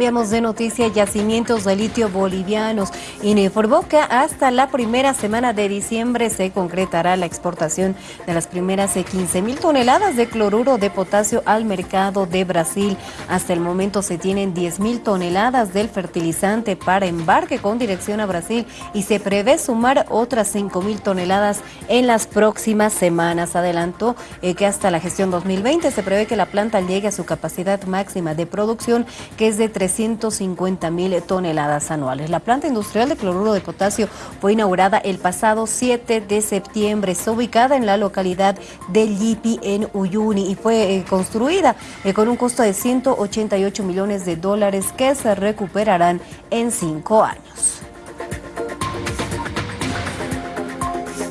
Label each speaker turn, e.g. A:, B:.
A: Cambiamos de noticia, yacimientos de litio bolivianos que hasta la primera semana de diciembre se concretará la exportación de las primeras 15 mil toneladas de cloruro de potasio al mercado de Brasil. Hasta el momento se tienen 10 mil toneladas del fertilizante para embarque con dirección a Brasil y se prevé sumar otras 5 mil toneladas en las próximas semanas. Adelantó eh, que hasta la gestión 2020 se prevé que la planta llegue a su capacidad máxima de producción que es de 3 350 mil toneladas anuales. La planta industrial de cloruro de potasio fue inaugurada el pasado 7 de septiembre. Está ubicada en la localidad de Lipi, en Uyuni, y fue eh, construida eh, con un costo de 188 millones de dólares que se recuperarán en cinco años.